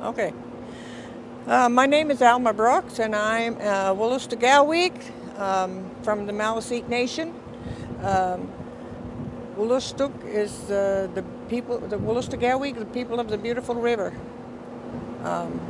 Okay. Uh, my name is Alma Brooks, and I'm uh, Galweek um, from the Maliseet Nation. Um, is uh, the people, the Wolastoqiyik, the people of the beautiful river. Um,